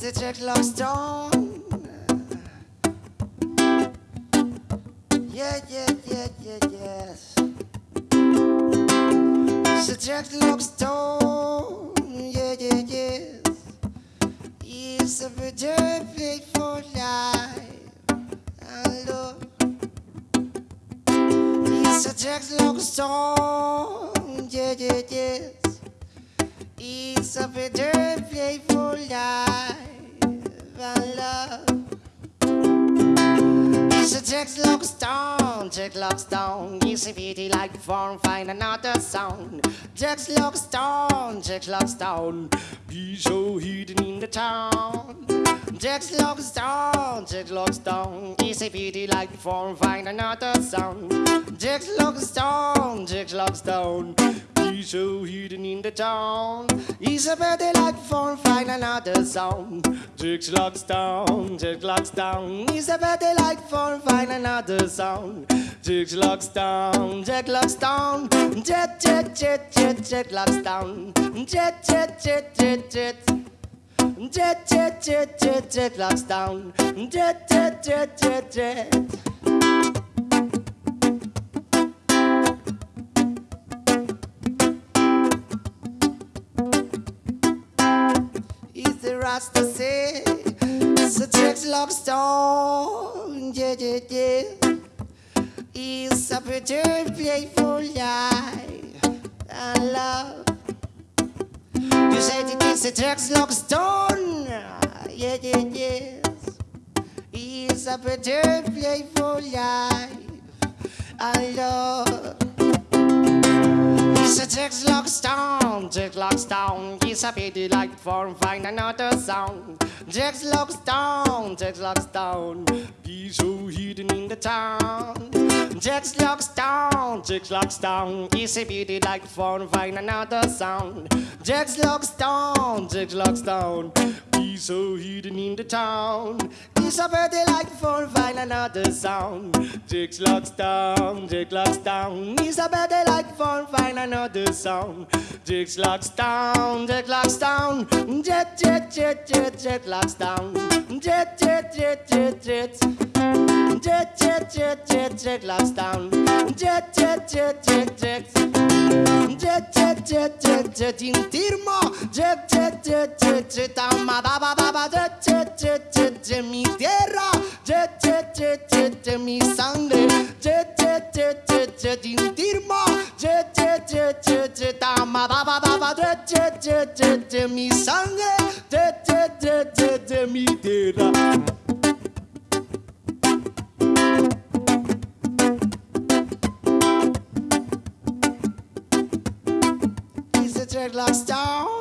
He's the Jack Stone. Yeah, yeah, yeah, yeah, yes. He's the Jack Stone. Yeah, yeah, yes. He's a play for life. I love. He's a Jack Stone. Yeah, yeah, yes. It's a better play for life It's a Jack Lock Stone, Jack Lock Stone. It's a pity like and find another song. Jack Lock Stone, Jack Lock Stone. Be so hidden in the town. Jack Lock Stone, Jack Lock Stone. It's a pity like and find another song. Jack Lock Stone, Jack Lock Stone. Be so hidden in the town. He's a better like for find another song. Jack Lock Stone, Jack Lock Stone. He's a better like for find another song. Jack Lock Stone, Jack Lock Stone. Jet, jet, jet, jet, Jack Lock Stone. Jet, jet, jet, jet, jet. Jet, jet, jet, jet, jet, locks down. Jet, jet, jet, jet, jet. Rasta say? So Jack's lock stone. Yeah, yeah, yeah. Is a better playful life and love. You said it is a Jack's lock stone. Yeah, yeah, yes. Is a better playful life and love. He's a Jack's lock stone, Jack lock stone. He's a pity like for find another song. Jack's lock stone, Jack's lock stone. He's so hidden in the town. Jack's lock stone, Jack's lock stone. He's a pity like for find another song. Jack's lock stone, Jack's lock stone. He's so hidden in the town. He's a pity like for find another song. Jack's lock stone, Jack lock stone. He's a better like for another song. Jack's lock stone, Jack lock stone. Jet, jet, jet, jet, jet locks down. Jet, jet, jet, jet, jet. Jet, jet, jet, jet, jet locks down. Jet, jet, jet, jet, jet. Jet, jet, jet, jet, jet in Tirmo. Jet, jet, jet, jet, jet ama ba ba ba ba. Jet, jet, jet, jet, jet mi tierra. Jet, jet, jet, jet, jet mi sangre. Jet, jet, jet, jet, jet in jet mi sangre. Jet, jet, jet mi tierra. Dreadlock stone.